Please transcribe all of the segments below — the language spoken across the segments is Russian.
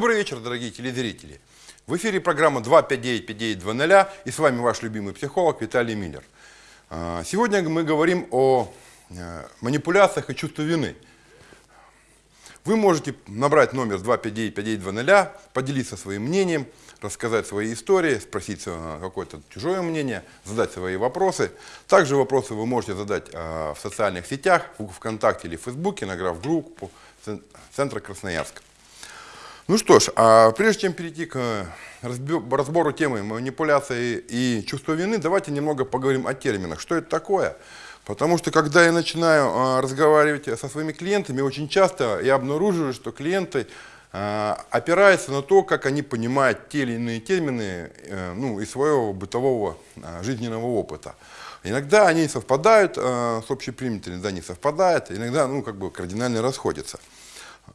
Добрый вечер, дорогие телезрители. В эфире программа 259-5920 и с вами ваш любимый психолог Виталий Миллер. А, сегодня мы говорим о э, манипуляциях и чувстве вины. Вы можете набрать номер 259-5920, поделиться своим мнением, рассказать свои истории, спросить э, какое-то чужое мнение, задать свои вопросы. Также вопросы вы можете задать э, в социальных сетях, в ВКонтакте или в Фейсбуке, награв группу Центра Красноярска. Ну что ж, а прежде чем перейти к разбору темы манипуляции и чувства вины, давайте немного поговорим о терминах. Что это такое? Потому что когда я начинаю а, разговаривать со своими клиентами, очень часто я обнаруживаю, что клиенты а, опираются на то, как они понимают те или иные термины э, ну, из своего бытового жизненного опыта. Иногда они совпадают с общепринятыми, иногда не совпадают, иногда ну, как бы кардинально расходятся.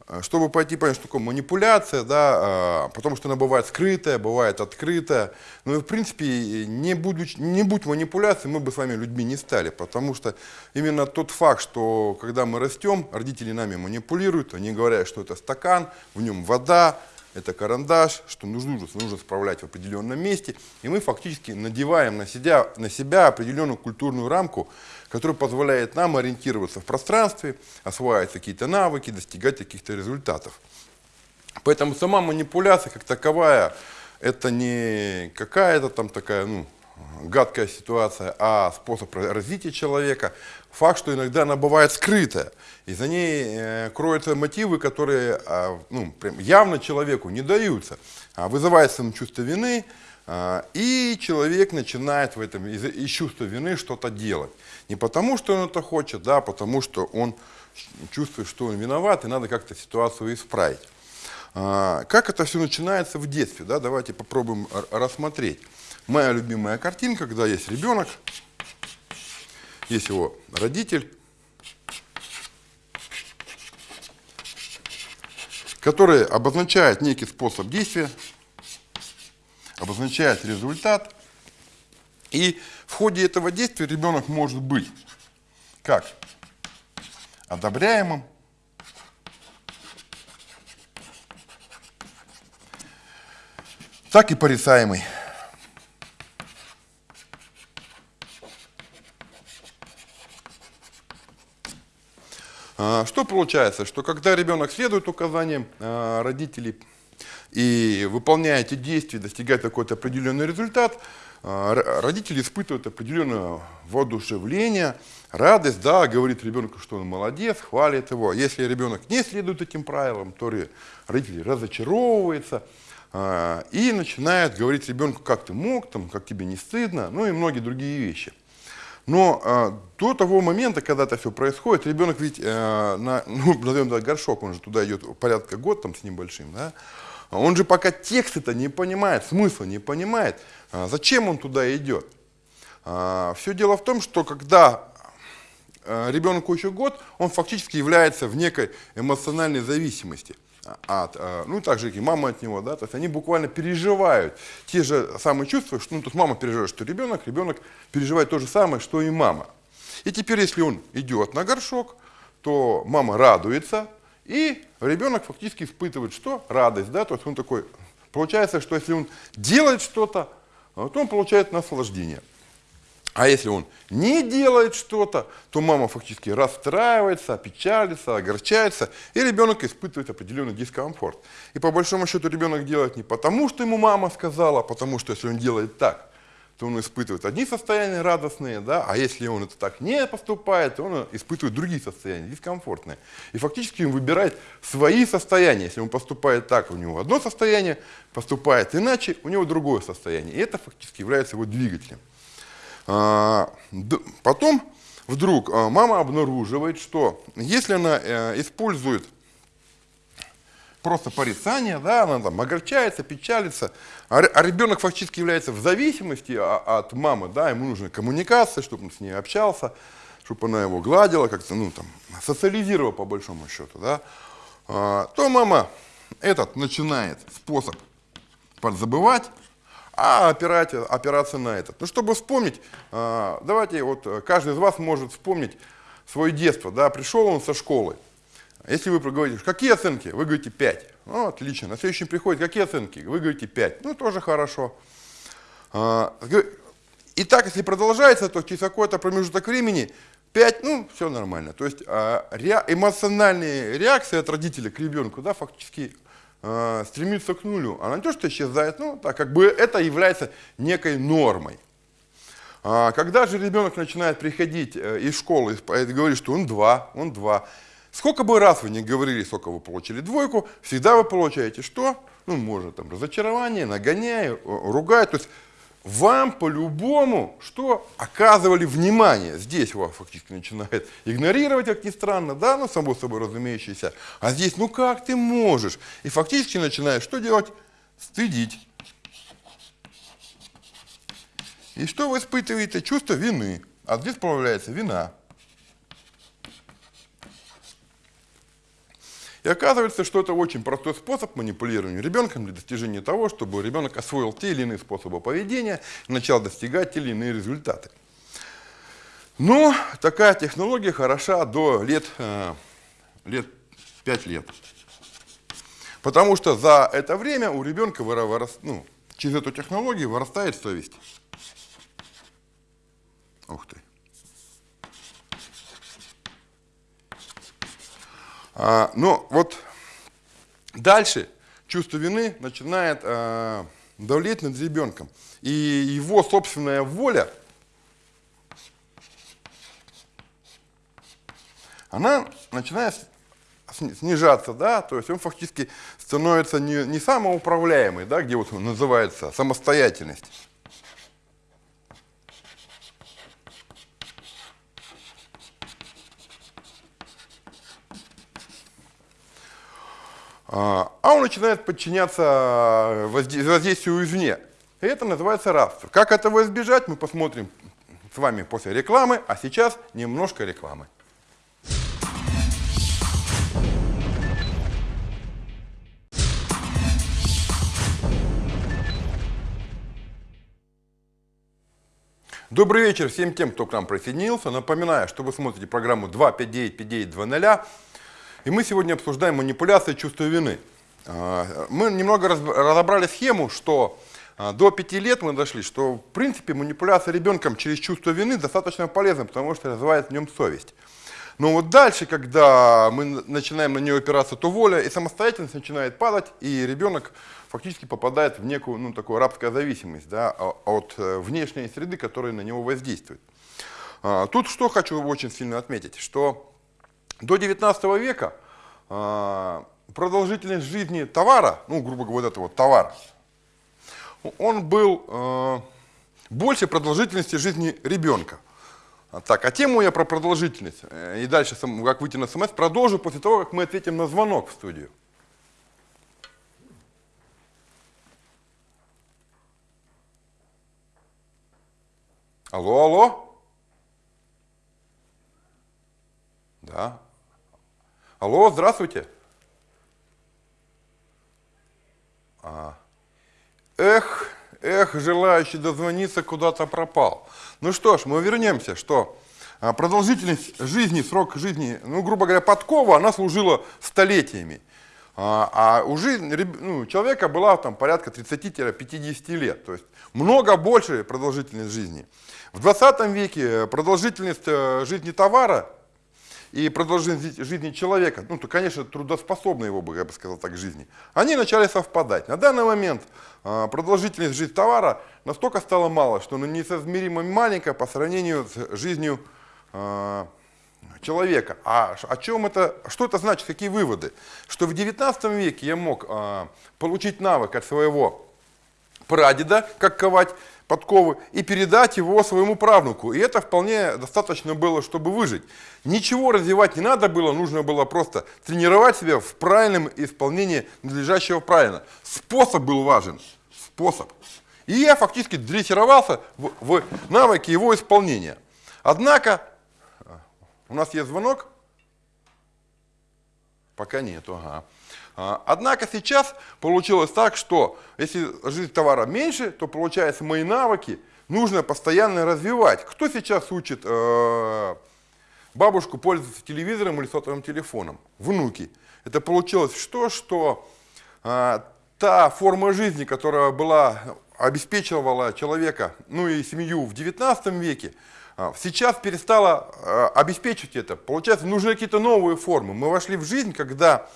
Э, чтобы пойти понять, что такое манипуляция, да, э, потому что она бывает скрытая, бывает открытая. Ну и в принципе, не, будучи, не будь манипуляцией, мы бы с вами людьми не стали, потому что именно тот факт, что когда мы растем, родители нами манипулируют, они говорят, что это стакан, в нем вода, это карандаш, что нужно, нужно справлять в определенном месте, и мы фактически надеваем на себя, на себя определенную культурную рамку, которая позволяет нам ориентироваться в пространстве, осваивать какие-то навыки, достигать каких-то результатов. Поэтому сама манипуляция как таковая, это не какая-то там такая, ну, гадкая ситуация, а способ развития человека. Факт, что иногда она бывает скрытая. И за ней э, кроются мотивы, которые э, ну, прям явно человеку не даются. А вызывается ему чувство вины, и человек начинает в этом из, из чувства вины что-то делать. Не потому, что он это хочет, да, а потому что он чувствует, что он виноват, и надо как-то ситуацию исправить. А, как это все начинается в детстве? Да? Давайте попробуем рассмотреть. Моя любимая картинка, когда есть ребенок, есть его родитель, который обозначает некий способ действия, обозначает результат. И в ходе этого действия ребенок может быть как одобряемым, так и порицаемый. А, что получается? Что когда ребенок следует указаниям а, родителей и выполняет эти действия, достигает какой-то определенный результат, а, родители испытывают определенное воодушевление, радость, да, говорит ребенку, что он молодец, хвалит его. Если ребенок не следует этим правилам, то родители разочаровываются и начинает говорить ребенку, как ты мог, там, как тебе не стыдно, ну и многие другие вещи. Но э, до того момента, когда это все происходит, ребенок ведь, э, на, ну, назовем это горшок, он же туда идет порядка год там с небольшим, да, он же пока текст это не понимает, смысла не понимает, э, зачем он туда идет. Э, все дело в том, что когда ребенку еще год, он фактически является в некой эмоциональной зависимости от, ну, так же, как и мама от него, да, то есть они буквально переживают те же самые чувства, что, ну, то есть мама переживает, что ребенок, ребенок переживает то же самое, что и мама. И теперь, если он идет на горшок, то мама радуется, и ребенок фактически испытывает что? Радость, да, то есть он такой, получается, что если он делает что-то, то он получает наслаждение. А если он не делает что-то, то мама фактически расстраивается, опечалится, огорчается, и ребенок испытывает определенный дискомфорт. И по большому счету ребенок делает не потому, что ему мама сказала, а потому что если он делает так, то он испытывает одни состояния радостные, да, а если он это так не поступает, то он испытывает другие состояния, дискомфортные. И фактически он выбирает свои состояния. Если он поступает так, у него одно состояние, поступает иначе, у него другое состояние. И это фактически является его двигателем. А, потом вдруг а, мама обнаруживает, что если она э, использует просто порицание, да, она там огорчается, печалится, а, а ребенок фактически является в зависимости от мамы, да, ему нужна коммуникация, чтобы он с ней общался, чтобы она его гладила, как-то, ну, там, социализировала по большому счету, да, то мама этот начинает способ подзабывать, а опирать, опираться на этот. Ну, чтобы вспомнить, а, давайте, вот каждый из вас может вспомнить свое детство, да, пришел он со школы, Если вы говорите, какие оценки? Вы говорите 5. Ну, отлично. На следующий приходит, какие оценки? Вы говорите 5. Ну, тоже хорошо. А, и так, если продолжается, то через какой-то промежуток времени 5, ну, все нормально. То есть а, эмоциональные реакции от родителя к ребенку, да, фактически а, стремится к нулю. То, что исчезает, ну, так как бы это является некой нормой. А, когда же ребенок начинает приходить э, из школы и говорит, что он 2, он 2, сколько бы раз вы не говорили, сколько вы получили двойку, всегда вы получаете что? Ну, может, там, разочарование, нагоняя, ругать. То есть вам по-любому что оказывали внимание. Здесь вас фактически начинает игнорировать, как ни странно, да, ну, само собой разумеющееся. А здесь, ну как ты можешь? И фактически начинаешь что делать? Стыдить. И что вы испытываете? Чувство вины. А здесь появляется вина. И оказывается, что это очень простой способ манипулирования ребенком для достижения того, чтобы ребенок освоил те или иные способы поведения начал достигать те или иные результаты. Но такая технология хороша до лет, э, лет 5 лет. Потому что за это время у ребенка вырос, ну, через эту технологию вырастает совесть. Ух ты. А, но вот дальше чувство вины начинает а, давлеть над ребенком. И его собственная воля, она начинает снижаться, да, то есть он фактически становится не, не самоуправляемый, да, где вот называется самостоятельность. А, а он начинает подчиняться воздействию извне. И это называется рабство. Как этого избежать, мы посмотрим с вами после рекламы, а сейчас немножко рекламы. Добрый вечер всем тем, кто к нам присоединился. Напоминаю, что вы смотрите программу 259-5920. И мы сегодня обсуждаем манипуляции чувства вины. А, мы немного разобрали схему, что а, до пяти лет мы дошли, что в принципе манипуляция ребенком через чувство вины достаточно полезна, потому что развивает в нем совесть. Но вот дальше, когда мы начинаем на нее опираться, то воля и самостоятельность начинает падать, и ребенок фактически попадает в некую ну, такую рабскую зависимость да, от э, внешней среды, которая на него воздействует. А, тут что хочу очень сильно отметить, что до 19 века э, продолжительность жизни товара, ну, грубо говоря, это вот товар, он был э, больше продолжительности жизни ребенка. Так, а тему я про продолжительность э, и дальше, как выйти на СМС, продолжу после того, как мы ответим на звонок в студию. Алло, алло. Да. Алло, здравствуйте. А. Эх, эх, желающий дозвониться куда-то пропал. Ну что ж, мы вернемся, что а, продолжительность жизни, срок жизни, ну, грубо говоря, подкова, она служила столетиями. А, а у жизни, ну, человека была там порядка 30-50 лет, то есть много больше продолжительность жизни. В 20 веке продолжительность э, жизни товара и продолжительность жизни человека, ну, то, конечно, трудоспособной его, я бы сказал так, жизни, они начали совпадать. На данный момент а, продолжительность жизни товара настолько стала мало, что она несоизмеримо маленькая по сравнению с жизнью э, человека. А о чем это, что это значит, какие выводы? Что в 19 веке я мог э, получить навык от своего прадеда, как ковать подковы, и передать его своему правнуку. И это вполне достаточно было, чтобы выжить. Ничего развивать не надо было, нужно было просто тренировать себя в правильном исполнении надлежащего правильно. Способ был важен. Способ. И я фактически дрессировался в, в навыке его исполнения. Однако, у нас есть звонок? Пока нету, ага. А, однако сейчас получилось так, что если жизнь товара меньше, то получается мои навыки нужно постоянно развивать. Кто сейчас учит э, бабушку пользоваться телевизором или сотовым телефоном. Внуки. Это получилось что? Что а, та форма жизни, которая была, обеспечивала человека, ну и семью в 19 веке, а, сейчас перестала обеспечивать это. Получается, нужны какие-то новые формы. Мы вошли в жизнь, когда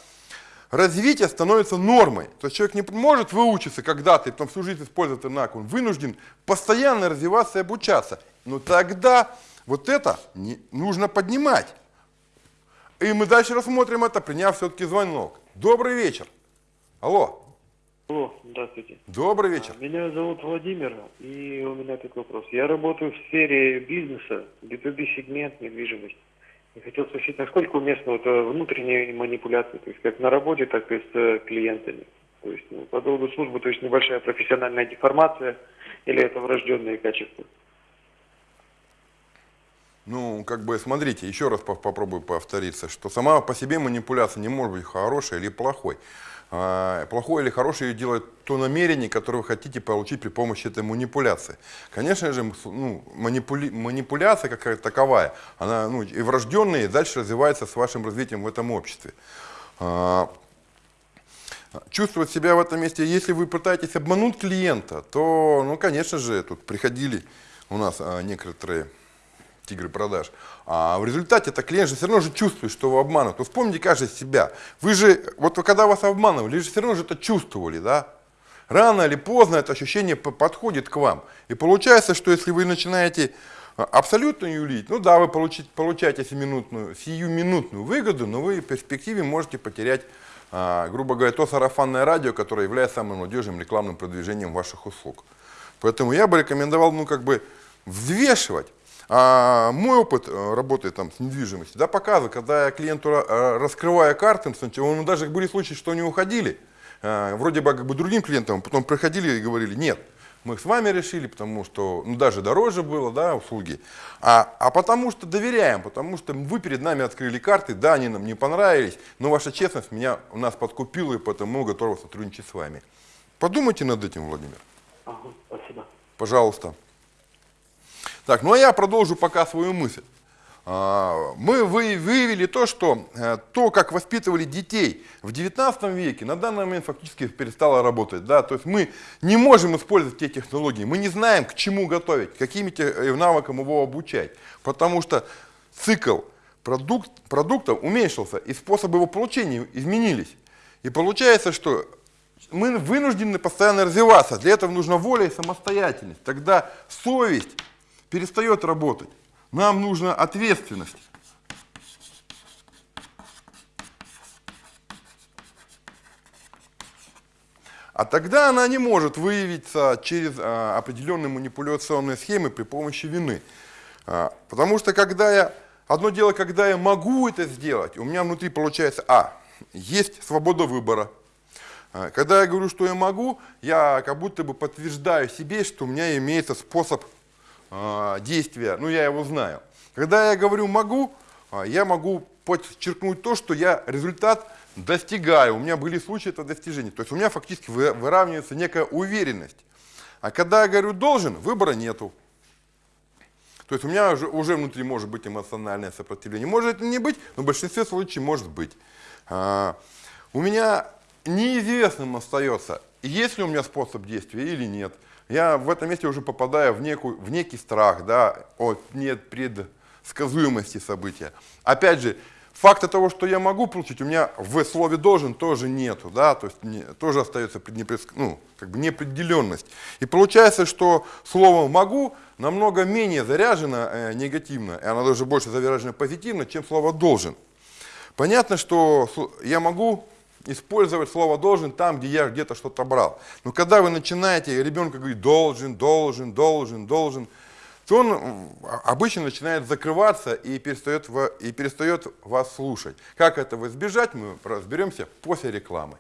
развитие становится нормой. То есть человек не может выучиться когда-то и потом всю жизнь использовать навык. Он вынужден постоянно развиваться и обучаться. Но тогда вот это не, нужно поднимать. И мы дальше рассмотрим это, приняв все-таки звонок. Добрый вечер. Алло. Алло, здравствуйте. Добрый вечер. Меня зовут Владимир, и у меня такой вопрос. Я работаю в сфере бизнеса, B2B сегмент, недвижимость. И хотел спросить, насколько уместно вот э, внутренние манипуляции, то есть как на работе, так и с э, клиентами. То есть ну, по долгу службы, то есть небольшая профессиональная деформация или это врожденные качества? Ну, как бы, смотрите, еще раз попробую повториться, что сама по себе манипуляция не может быть хорошей или плохой. А, плохое или хорошее делает то намерение, которое вы хотите получить при помощи этой манипуляции. Конечно же, ну, манипули, манипуляция как таковая, она ну, и врожденная, и дальше развивается с вашим развитием в этом обществе. А, чувствовать себя в этом месте, если вы пытаетесь обмануть клиента, то, ну, конечно же, тут приходили у нас а, некоторые тигры продаж. А в результате это клиент же все равно же чувствует, что его обманывают. То вспомните каждый себя. Вы же, вот когда вас обманывали, вы же все равно же это чувствовали, да? Рано или поздно это ощущение подходит к вам. И получается, что если вы начинаете а, абсолютно юлить, ну да, вы получите, получаете сиюминутную, сиюминутную выгоду, но вы в перспективе можете потерять, а, грубо говоря, то сарафанное радио, которое является самым надежным рекламным продвижением ваших услуг. Поэтому я бы рекомендовал, ну, как бы, взвешивать а мой опыт э, работы там, с недвижимостью да, показывает, когда я клиенту э, раскрываю карты, он даже были случаи, что они уходили, э, вроде бы как бы другим клиентам, потом приходили и говорили, нет, мы с вами решили, потому что ну, даже дороже было, да, услуги, а, а потому что доверяем, потому что вы перед нами открыли карты, да, они нам не понравились, но ваша честность меня, у нас подкупила, и поэтому мы готовы сотрудничать с вами. Подумайте над этим, Владимир. Ага, спасибо. Пожалуйста. Так, ну а я продолжу пока свою мысль. А, мы выявили то, что э, то, как воспитывали детей в 19 веке, на данный момент фактически перестало работать. Да? То есть мы не можем использовать те технологии, мы не знаем, к чему готовить, какими э, навыкам его обучать, потому что цикл продукт, продуктов уменьшился, и способы его получения изменились. И получается, что мы вынуждены постоянно развиваться. Для этого нужна воля и самостоятельность. Тогда совесть перестает работать. Нам нужна ответственность. А тогда она не может выявиться через а, определенные манипуляционные схемы при помощи вины. А, потому что когда я, одно дело, когда я могу это сделать, у меня внутри получается, а, есть свобода выбора. А, когда я говорю, что я могу, я как будто бы подтверждаю себе, что у меня имеется способ действия, ну я его знаю. Когда я говорю могу, а, я могу подчеркнуть то, что я результат достигаю. У меня были случаи этого достижения. То есть у меня фактически выравнивается некая уверенность. А когда я говорю должен, выбора нету. То есть у меня уже, уже внутри может быть эмоциональное сопротивление. Может это не быть, но в большинстве случаев может быть. А, у меня неизвестным остается, есть ли у меня способ действия или нет я в этом месте уже попадаю в, некую, в некий страх, да, от нет предсказуемости события. Опять же, факта того, что я могу получить, у меня в слове должен тоже нету, да, то есть не, тоже остается непредск... ну, как бы неопределенность. И получается, что слово могу намного менее заряжено э, негативно, и оно даже больше заряжено позитивно, чем слово должен. Понятно, что я могу использовать слово «должен» там, где я где-то что-то брал. Но когда вы начинаете, ребенка говорить «должен», «должен», «должен», «должен», то он обычно начинает закрываться и перестает, и перестает вас слушать. Как этого избежать, мы разберемся после рекламы.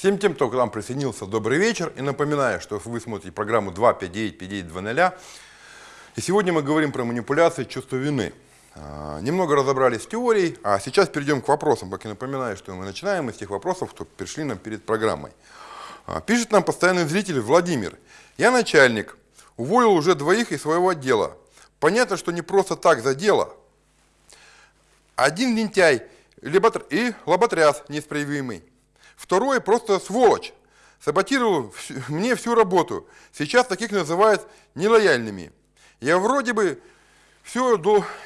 Всем тем, кто к нам присоединился, добрый вечер. И напоминаю, что вы смотрите программу 259-5920. И сегодня мы говорим про манипуляции чувства вины. А, Немного разобрались с теорией, а сейчас перейдем к вопросам. Как я напоминаю, что мы начинаем из тех вопросов, что пришли нам перед программой. А, Пишет нам постоянный зритель Владимир. Я начальник, уволил уже двоих из своего отдела. Понятно, что не просто так за дело. Один лентяй и лоботряс неисправимый. Второй просто сволочь. Саботировал мне всю работу. Сейчас таких называют нелояльными. Я вроде бы все,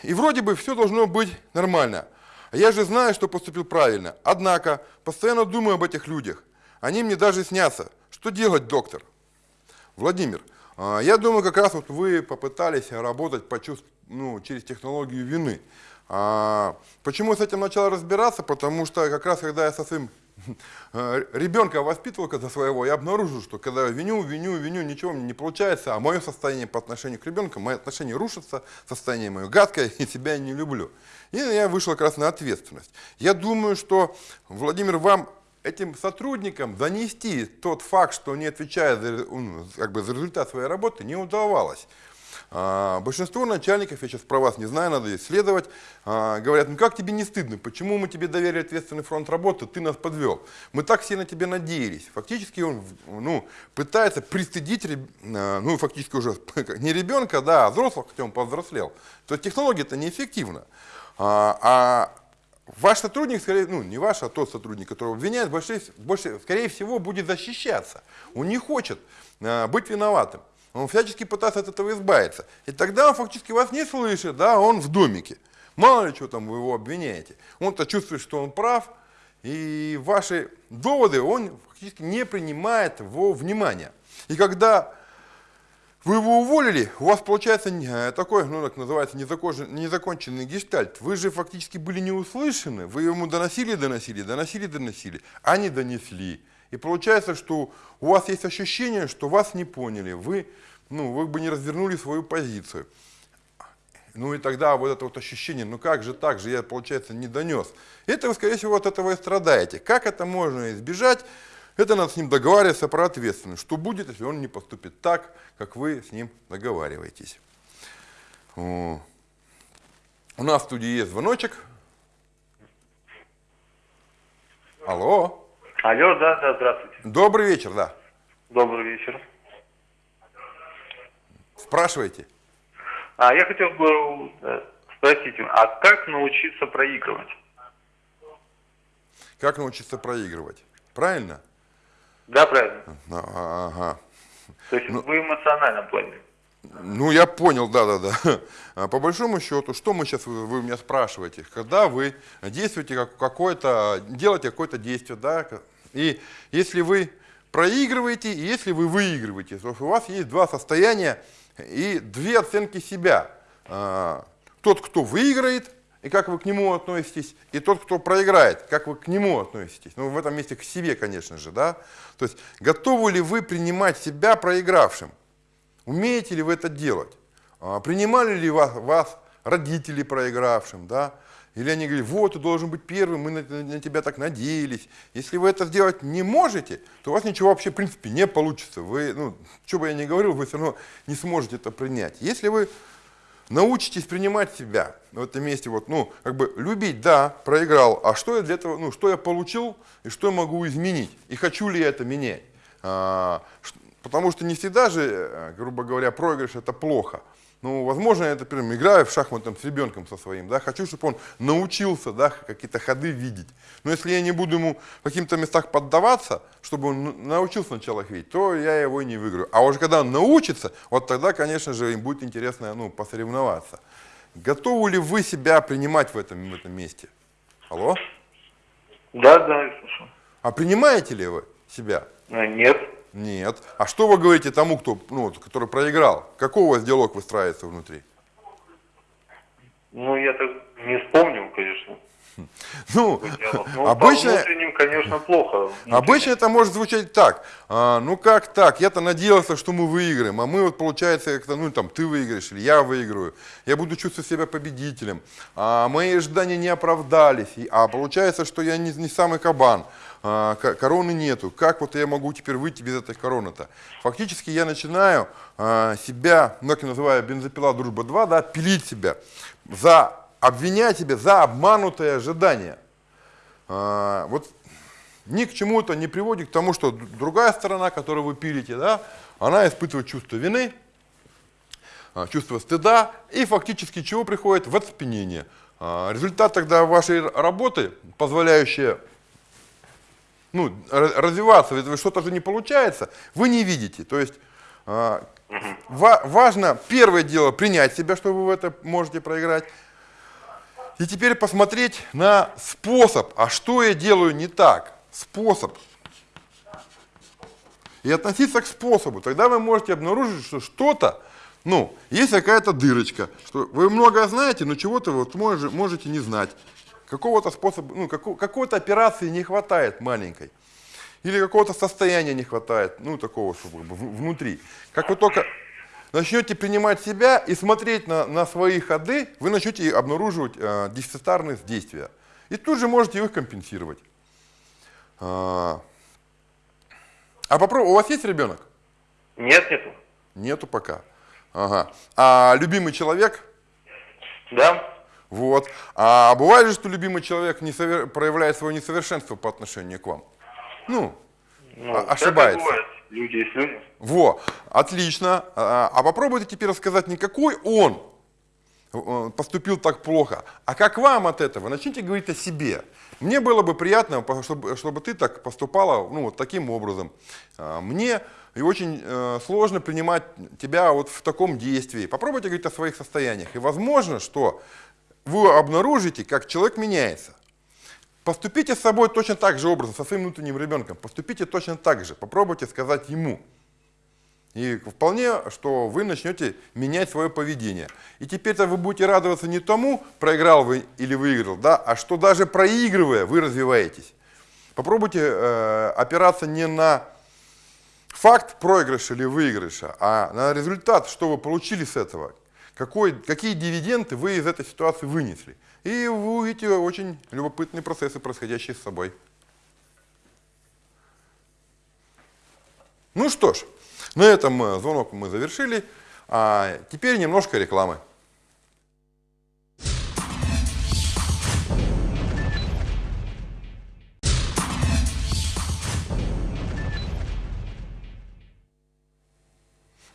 и вроде бы все должно быть нормально. А я же знаю, что поступил правильно. Однако, постоянно думаю об этих людях. Они мне даже снятся. Что делать, доктор? Владимир, а, я думаю, как раз вот вы попытались работать по чувств- ну, через технологию вины. А, Почему с этим начал разбираться? Потому что как раз когда я со своим ребенка воспитывал когда своего, я обнаружил, что когда я виню, виню, виню, ничего мне не получается, а мое состояние по отношению к ребенку, мои отношения рушатся, состояние мое гадкое, и себя я не люблю. И я вышел как раз на ответственность. Я думаю, что, Владимир, вам этим сотрудникам донести тот факт, что они отвечают за, ну, как бы, за результат своей работы, не удавалось. А, Большинство начальников, я сейчас про вас не знаю, надо исследовать, а, говорят, ну как тебе не стыдно, почему мы тебе доверили ответственный фронт работы, ты нас подвел. Мы так все на тебя надеялись. Фактически он ну, пытается пристыдить, а, ну фактически уже не ребенка, да, а взрослого, хотя он повзрослел. То есть технология это неэффективна. А, а Ваш сотрудник, скорее, ну не ваш, а тот сотрудник, которого обвиняют, больше, больше, скорее всего, будет защищаться. Он не хочет э, быть виноватым. Он всячески пытается от этого избавиться. И тогда он фактически вас не слышит, да, он в домике. Мало ли что там вы его обвиняете. Он-то чувствует, что он прав, и ваши доводы он фактически не принимает во внимание. И когда вы его уволили, у вас получается э, такой, ну, так называется, незаконченный, гештальт. Вы же фактически были не услышаны, вы ему доносили, доносили, доносили, доносили, а не донесли. И получается, что у вас есть ощущение, что вас не поняли, вы, ну, вы бы не развернули свою позицию. Ну и тогда вот это вот ощущение, ну как же так же, я, получается, не донес. Это вы, скорее всего, от этого и страдаете. Как это можно избежать? Это надо с ним договариваться про ответственность. Что будет, если он не поступит так, как вы с ним договариваетесь? О. У нас в студии есть звоночек. Алло. Алло, да, да, здравствуйте. Добрый вечер, да. Добрый вечер. Спрашивайте. А я хотел бы э, спросить, а как научиться проигрывать? Как научиться проигрывать? Правильно? Да, правильно. А, Ага. То есть в эмоциональном плане. Ну, я понял, да-да-да. А По большому счету, что мы сейчас, вы, вы меня спрашиваете, когда вы действуете как какое-то, делаете какое-то действие, да, и если вы проигрываете, и если вы выигрываете, то у вас есть два состояния и две оценки себя. А, Тот, кто выиграет, и как вы к нему относитесь, и тот, кто проиграет, как вы к нему относитесь. Ну, в этом месте к себе, конечно же, да. То есть, готовы ли вы принимать себя проигравшим? Умеете ли вы это делать? А, Принимали ли вас, вас родители проигравшим, да? Или они говорят, вот, ты должен быть первым, мы на, на тебя так надеялись. Если вы это сделать не можете, то у вас ничего вообще, в принципе, не получится. Вы, ну, что бы я ни говорил, вы все равно не сможете это принять. Если вы научитесь принимать себя в этом месте, вот, ну, как бы любить, да, проиграл, а что я для этого, ну, что я получил и что я могу изменить, и хочу ли я это менять. А, потому что не всегда же, э, грубо говоря, проигрыш это плохо. Ну, возможно, я, например, играю в шахматы там, с ребенком со своим, да, хочу, чтобы он научился, да, какие-то ходы видеть. Но если я не буду ему в каких-то местах поддаваться, чтобы он н- научился сначала их видеть, то я его и не выиграю. А уже когда он научится, вот тогда, конечно же, им будет интересно, ну, посоревноваться. Готовы ли вы себя принимать в этом, в этом месте? Алло? Да, да, я слышу. А принимаете ли вы себя? А, Нет. Нет. А что вы говорите тому, кто, ну, который проиграл? Какой у вас диалог выстраивается внутри? Ну, я так не вспомнил, конечно. Ну. Ну, обычно, внутренним, конечно, плохо. обычно это может звучать так. А, ну как так? Я-то надеялся, что мы выиграем, а мы вот получается, как-то, ну там ты выиграешь или я выиграю. Я буду чувствовать себя победителем. А мои ожидания не оправдались. А получается, что я не, не самый кабан. А, ко- короны нету. Как вот я могу теперь выйти без этой короны-то? Фактически я начинаю а, себя, ну как я называю, бензопила дружба 2, да, пилить себя за обвинять себя за обманутые ожидания. А, вот ни к чему это не приводит к тому, что другая сторона, которую вы пилите, да, она испытывает чувство вины, чувство стыда и фактически чего приходит в оцепенение. Результат тогда вашей работы, позволяющая ну, развиваться, ведь что-то же не получается, вы не видите. То есть а, важно первое дело принять себя, что вы в это можете проиграть. И теперь посмотреть на способ, а что я делаю не так способ. И относиться к способу. Тогда вы можете обнаружить, что что-то, ну, есть какая-то дырочка. Что вы много знаете, но чего-то вот можете не знать. Какого-то способа, ну, какой-то операции не хватает маленькой. Или какого-то состояния не хватает, ну, такого, чтобы внутри. Как вы только начнете принимать себя и смотреть на, на свои ходы, вы начнете обнаруживать э, дефицитарность действия. И тут же можете их компенсировать. А, а попробуй, у вас есть ребенок? Нет, нету. Нету пока. Ага. А любимый человек? Да. Вот. А бывает же, что любимый человек не совер... проявляет свое несовершенство по отношению к вам? Ну, ну ошибается. Бывает. Люди есть люди. Во, отлично. А, а попробуйте теперь рассказать не какой он э, поступил так плохо, а как вам от этого. Начните говорить о себе. Мне было бы приятно, чтобы, чтобы ты так поступала ну, вот таким образом. А, мне и очень э, сложно принимать тебя вот в таком действии. Попробуйте говорить о своих состояниях. И возможно, что вы обнаружите, как человек меняется. Поступите с собой точно так же образом, со своим внутренним ребенком. Поступите точно так же. Попробуйте сказать ему. И вполне, что вы начнете менять свое поведение. И теперь-то вы будете радоваться не тому, проиграл вы или выиграл, да, а что даже проигрывая, вы развиваетесь. Попробуйте э, опираться не на факт проигрыша или выигрыша, а на результат, что вы получили с этого, какой, какие дивиденды вы из этой ситуации вынесли. И вы увидите очень любопытные процессы, происходящие с собой. Ну что ж. На этом э, звонок мы завершили. А теперь немножко рекламы.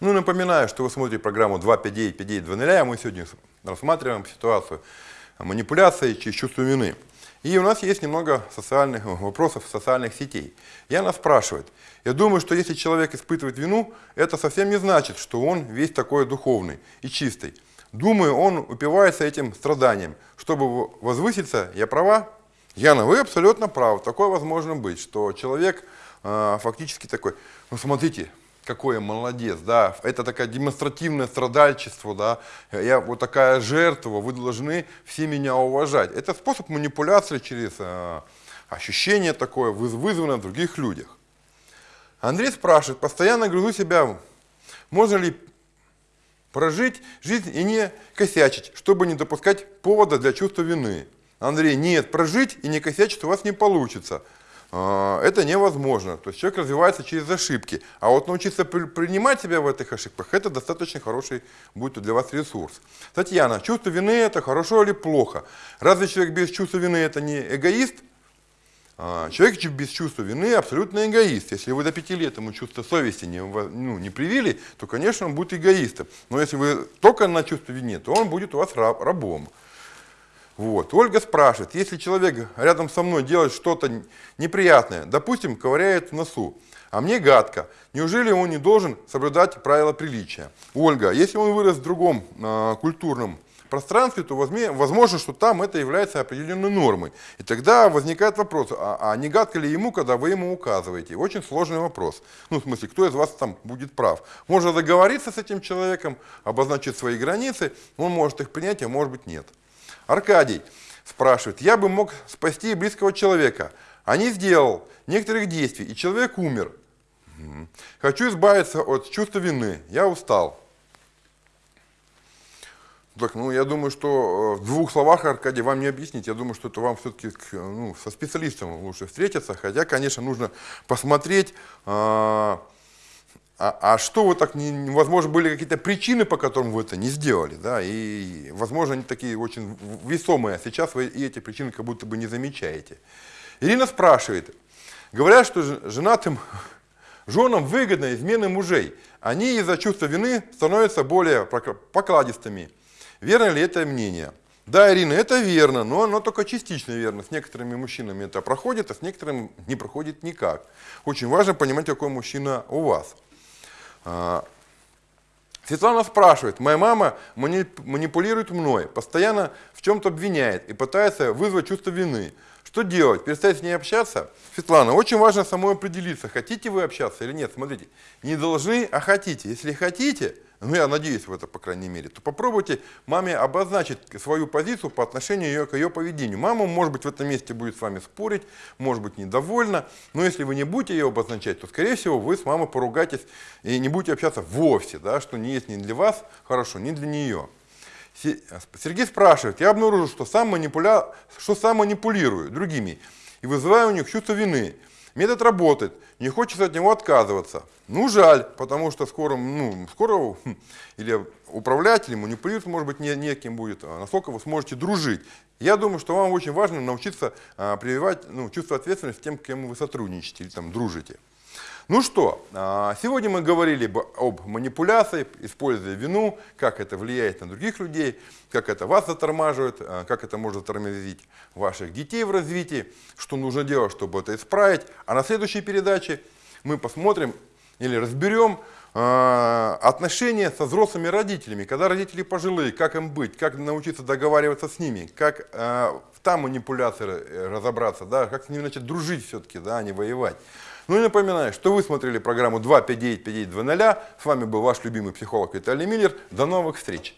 Ну, напоминаю, что вы смотрите программу 259-5920, а мы сегодня рассматриваем ситуацию манипуляции через чувство вины. И у нас есть немного социальных вопросов социальных сетей. И она спрашивает, я думаю, что если человек испытывает вину, это совсем не значит, что он весь такой духовный и чистый. Думаю, он упивается этим страданием. Чтобы возвыситься, я права? Яна, вы абсолютно правы. Такое возможно быть, что человек э, фактически такой, ну смотрите, какой я молодец, да, это такое демонстративное страдальчество, да, я вот такая жертва, вы должны все меня уважать. Это способ манипуляции через э, ощущение такое, вызванное в других людях. Андрей спрашивает, постоянно грызу себя, можно ли прожить жизнь и не косячить, чтобы не допускать повода для чувства вины. Андрей, нет, прожить и не косячить у вас не получится. А, это невозможно. То есть человек развивается через ошибки. А вот научиться принимать себя в этих ошибках, это достаточно хороший будет для вас ресурс. Татьяна, чувство вины это хорошо или плохо? Разве человек без чувства вины это не эгоист? А, человек без чувства вины абсолютно эгоист. Если вы до пяти лет ему чувство совести не, ну, не привили, то, конечно, он будет эгоистом. Но если вы только на чувство вины, то он будет у вас раб, рабом. Вот. Ольга спрашивает, если человек рядом со мной делает что-то неприятное, допустим, ковыряет в носу, а мне гадко, неужели он не должен соблюдать правила приличия? Ольга, если он вырос в другом э, культурном пространстве, то возможно, что там это является определенной нормой. И тогда возникает вопрос, а, а не гадко ли ему, когда вы ему указываете? Очень сложный вопрос. Ну, в смысле, кто из вас там будет прав? Можно договориться с этим человеком, обозначить свои границы, он может их принять, а может быть нет. Аркадий спрашивает, я бы мог спасти близкого человека, а не сделал некоторых действий, и человек умер. Хочу избавиться от чувства вины, я устал. Так, ну, я думаю, что э, в двух словах, Аркадий, вам не объяснить. Я думаю, что это вам все-таки ну, со специалистом лучше встретиться. Хотя, конечно, нужно посмотреть, э, а, а что вы так, не, возможно, были какие-то причины, по которым вы это не сделали, да, и, возможно, они такие очень весомые, а сейчас вы и эти причины как будто бы не замечаете. Ирина спрашивает, говорят, что женатым женам выгодно измены мужей, они из-за чувства вины становятся более покладистыми. Верно ли это мнение? Да, Ирина, это верно, но оно только частично верно. С некоторыми мужчинами это проходит, а с некоторыми не проходит никак. Очень важно понимать, какой мужчина у вас. А, Светлана спрашивает, моя мама манипулирует мной, постоянно в чем-то обвиняет и пытается вызвать чувство вины. Что делать? Перестать с ней общаться? Светлана, очень важно самой определиться, хотите вы общаться или нет. Смотрите, не должны, а хотите. Если хотите, ну я надеюсь в это, по крайней мере, то попробуйте маме обозначить свою позицию по отношению ее, к ее поведению. Мама, может быть, в этом месте будет с вами спорить, может быть, недовольна, но если вы не будете ее обозначать, то, скорее всего, вы с мамой поругаетесь и не будете общаться вовсе, да, что не есть ни для вас хорошо, ни для нее. Сергей спрашивает, я обнаружил, что сам, манипуля... что сам манипулирую другими и вызываю у них чувство вины. Метод работает, не хочется от него отказываться. Ну, жаль, потому что скоро, ну, скоро хм, или управлять, или манипулировать, может быть, не, неким будет, а насколько вы сможете дружить. Я думаю, что вам очень важно научиться а, прививать ну, чувство ответственности тем, кем вы сотрудничаете или там дружите. Ну что, а, сегодня мы говорили об манипуляции, используя вину, как это влияет на других людей, как это вас затормаживает, а, как это может затормозить ваших детей в развитии, что нужно делать, чтобы это исправить. А на следующей передаче мы посмотрим или разберем а, отношения со взрослыми родителями, когда родители пожилые, как им быть, как научиться договариваться с ними, как там манипуляции э, разобраться, да, как с ними начать дружить все-таки, да, а не воевать. Ну и напоминаю, что вы смотрели программу 259-5920. С вами был ваш любимый психолог Виталий Миллер. До новых встреч!